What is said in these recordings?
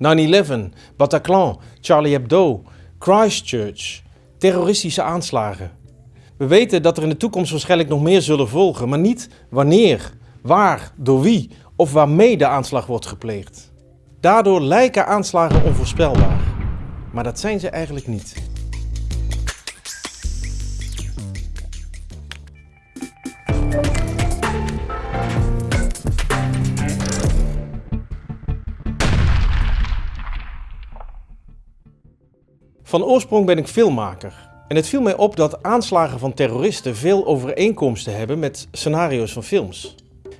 9-11, Bataclan, Charlie Hebdo, Christchurch, terroristische aanslagen. We weten dat er in de toekomst waarschijnlijk nog meer zullen volgen, maar niet wanneer, waar, door wie of waarmee de aanslag wordt gepleegd. Daardoor lijken aanslagen onvoorspelbaar, maar dat zijn ze eigenlijk niet. Van oorsprong ben ik filmmaker. En het viel mij op dat aanslagen van terroristen veel overeenkomsten hebben met scenario's van films.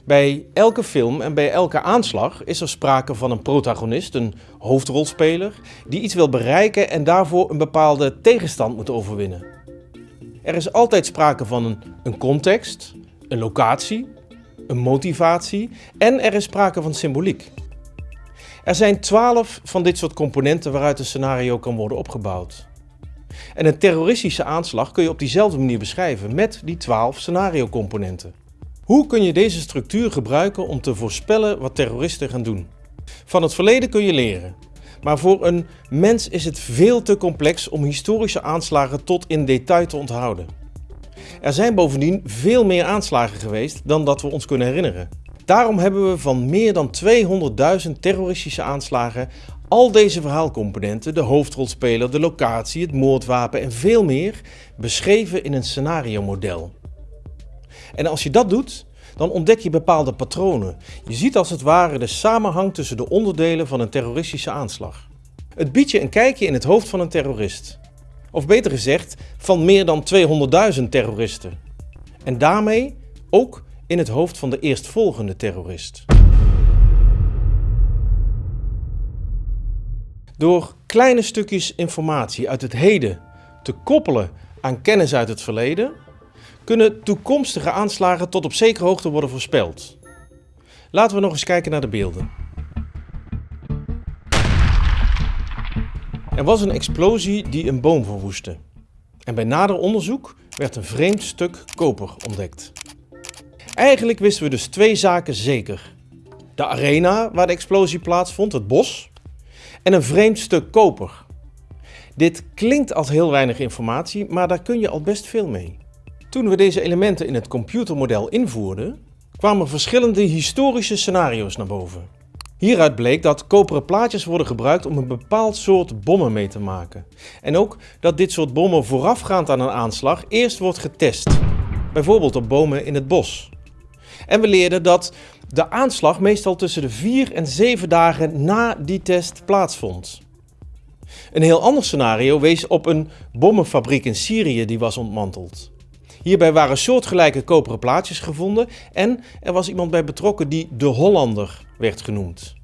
Bij elke film en bij elke aanslag is er sprake van een protagonist, een hoofdrolspeler, die iets wil bereiken en daarvoor een bepaalde tegenstand moet overwinnen. Er is altijd sprake van een, context, een locatie, een motivatie en er is sprake van symboliek. Er zijn twaalf van dit soort componenten waaruit een scenario kan worden opgebouwd. En een terroristische aanslag kun je op diezelfde manier beschrijven met die twaalf scenario-componenten. Hoe kun je deze structuur gebruiken om te voorspellen wat terroristen gaan doen? Van het verleden kun je leren. Maar voor een mens is het veel te complex om historische aanslagen tot in detail te onthouden. Er zijn bovendien veel meer aanslagen geweest dan dat we ons kunnen herinneren. Daarom hebben we van meer dan 200.000 terroristische aanslagen al deze verhaalcomponenten, de hoofdrolspeler, de locatie, het moordwapen en veel meer, beschreven in een scenario-model. En als je dat doet, dan ontdek je bepaalde patronen. Je ziet als het ware de samenhang tussen de onderdelen van een terroristische aanslag. Het biedt je een kijkje in het hoofd van een terrorist. Of beter gezegd, van meer dan 200.000 terroristen. En daarmee ook in het hoofd van de eerstvolgende terrorist. Door kleine stukjes informatie uit het heden te koppelen aan kennis uit het verleden, kunnen toekomstige aanslagen tot op zekere hoogte worden voorspeld. Laten we nog eens kijken naar de beelden. Er was een explosie die een boom verwoestte. En bij nader onderzoek werd een vreemd stuk koper ontdekt. Eigenlijk wisten we dus twee zaken zeker. De arena waar de explosie plaatsvond, het bos, en een vreemd stuk koper. Dit klinkt als heel weinig informatie, maar daar kun je al best veel mee. Toen we deze elementen in het computermodel invoerden, kwamen verschillende historische scenario's naar boven. Hieruit bleek dat koperen plaatjes worden gebruikt om een bepaald soort bommen mee te maken. En ook dat dit soort bommen voorafgaand aan een aanslag eerst wordt getest. Bijvoorbeeld op bomen in het bos. En we leerden dat de aanslag meestal tussen de 4 en 7 dagen na die test plaatsvond. Een heel ander scenario wees op een bommenfabriek in Syrië die was ontmanteld. Hierbij waren soortgelijke koperen plaatjes gevonden en er was iemand bij betrokken die de Hollander werd genoemd.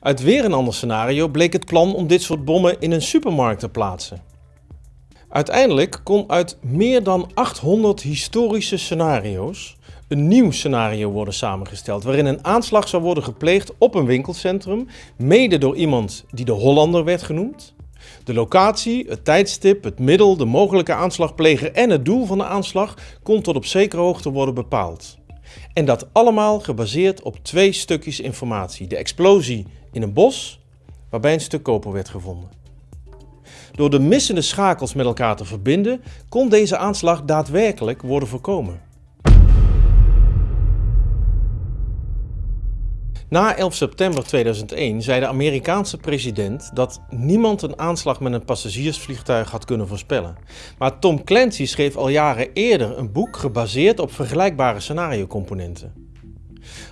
Uit weer een ander scenario bleek het plan om dit soort bommen in een supermarkt te plaatsen. Uiteindelijk kon uit meer dan 800 historische scenario's een nieuw scenario worden samengesteld waarin een aanslag zou worden gepleegd op een winkelcentrum, mede door iemand die de Hollander werd genoemd. De locatie, het tijdstip, het middel, de mogelijke aanslagpleger en het doel van de aanslag kon tot op zekere hoogte worden bepaald. En dat allemaal gebaseerd op twee stukjes informatie. De explosie in een bos, waarbij een stuk koper werd gevonden. Door de missende schakels met elkaar te verbinden, kon deze aanslag daadwerkelijk worden voorkomen. Na 11 september 2001 zei de Amerikaanse president dat niemand een aanslag met een passagiersvliegtuig had kunnen voorspellen. Maar Tom Clancy schreef al jaren eerder een boek gebaseerd op vergelijkbare scenariocomponenten.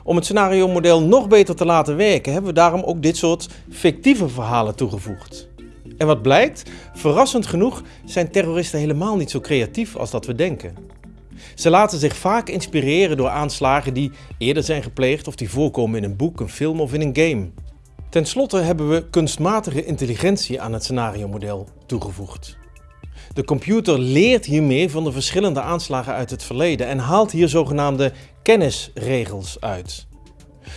Om het scenario-model nog beter te laten werken hebben we daarom ook dit soort fictieve verhalen toegevoegd. En wat blijkt? Verrassend genoeg zijn terroristen helemaal niet zo creatief als dat we denken. Ze laten zich vaak inspireren door aanslagen die eerder zijn gepleegd of die voorkomen in een boek, een film of in een game. Ten slotte hebben we kunstmatige intelligentie aan het scenario-model toegevoegd. De computer leert hiermee van de verschillende aanslagen uit het verleden en haalt hier zogenaamde kennisregels uit.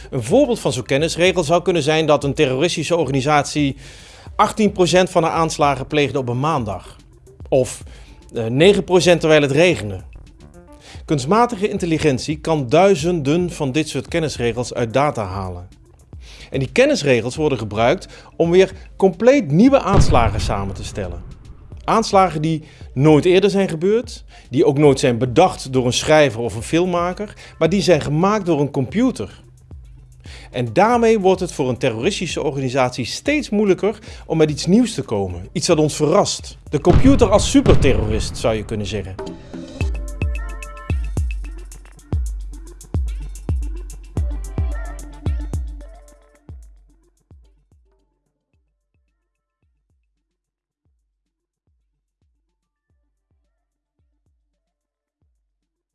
Een voorbeeld van zo'n kennisregel zou kunnen zijn dat een terroristische organisatie 18% van de aanslagen pleegde op een maandag. Of 9% eh, terwijl het regende. Kunstmatige intelligentie kan duizenden van dit soort kennisregels uit data halen. En die kennisregels worden gebruikt om weer compleet nieuwe aanslagen samen te stellen. Aanslagen die nooit eerder zijn gebeurd, die ook nooit zijn bedacht door een schrijver of een filmmaker, maar die zijn gemaakt door een computer. En daarmee wordt het voor een terroristische organisatie steeds moeilijker om met iets nieuws te komen. Iets dat ons verrast. De computer als superterrorist zou je kunnen zeggen.